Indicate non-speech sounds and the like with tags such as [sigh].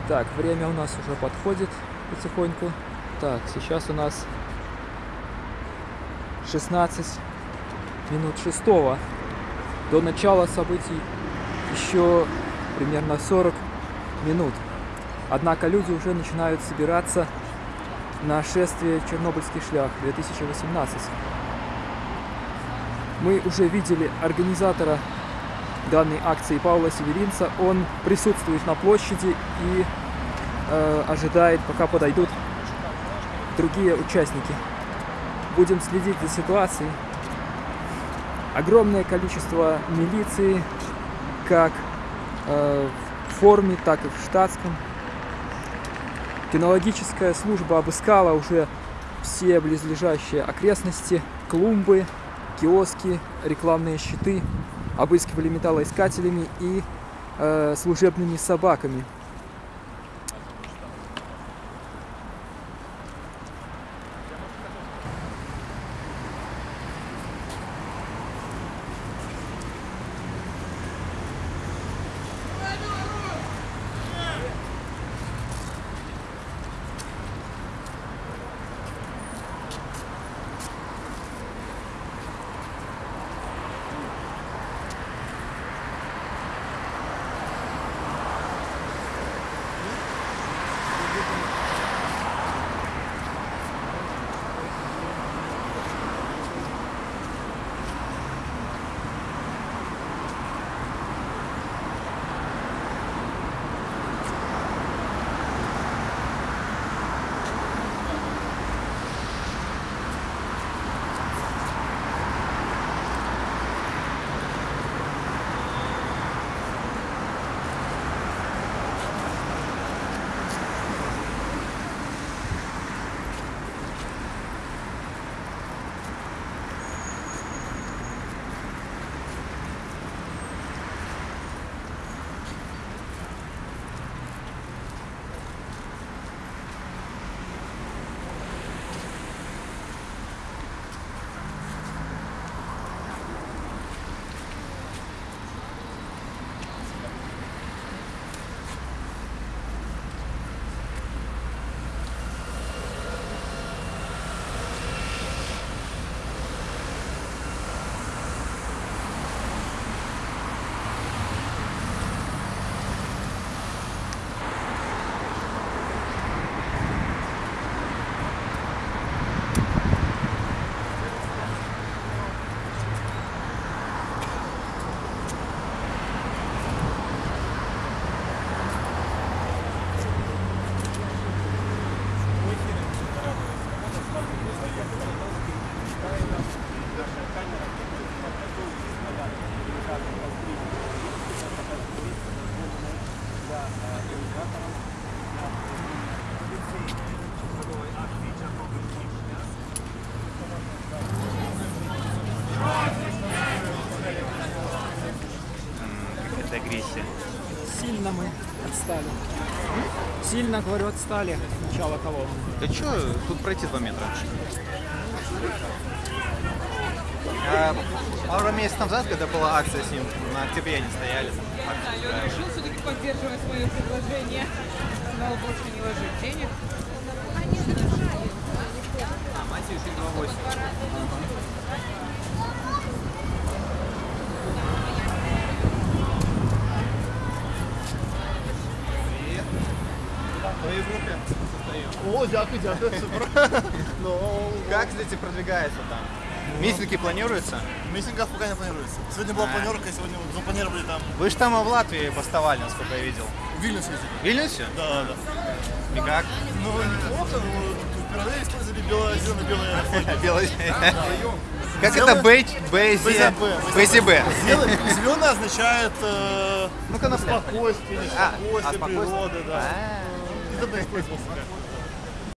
Итак, время у нас уже подходит потихоньку. Так, сейчас у нас 16 минут шестого. До начала событий еще примерно 40 минут. Однако люди уже начинают собираться на шествие Чернобыльский шлях 2018. Мы уже видели организатора данной акции Паула Северинца. Он присутствует на площади и э, ожидает, пока подойдут другие участники. Будем следить за ситуацией. Огромное количество милиции, как э, в форме, так и в штатском. Кинологическая служба обыскала уже все близлежащие окрестности, клумбы, киоски, рекламные щиты, обыскивали металлоискателями и э, служебными собаками. Агрессия. Сильно мы отстали. Сильно, говорю, отстали от начала колонны. Да что, тут пройти 2 метра. А, пару месяцев назад, когда была акция с ним, на октябре они стояли. там, акцию Алена собирали. решил все-таки поддерживать свое предложение. Снова больше не ложить денег. А, Матюшин 2.8. В твоей группе состою. О, дякую, дякую, супер. [laughs] Ну, Как, кстати, продвигается там? Митинги планируются? митингов пока не планируется. Сегодня была А. планерка, сегодня запланировали там Вы же там в Латвии поставали, насколько я видел. в Вильнюсе. В Вильнюсе? Да, да. И как? Ну, неплохо, но впервые использовали белое-зелено-белое [laughs] флаги. Белый. Как Сделай- это Б, БЗ, БЗБ. БЗБ? Зеленое означает э, Ну-ка, на спокойствие, А, а, спокойствие спокойствие? природы, да. Tudo bem. Depois você. Né?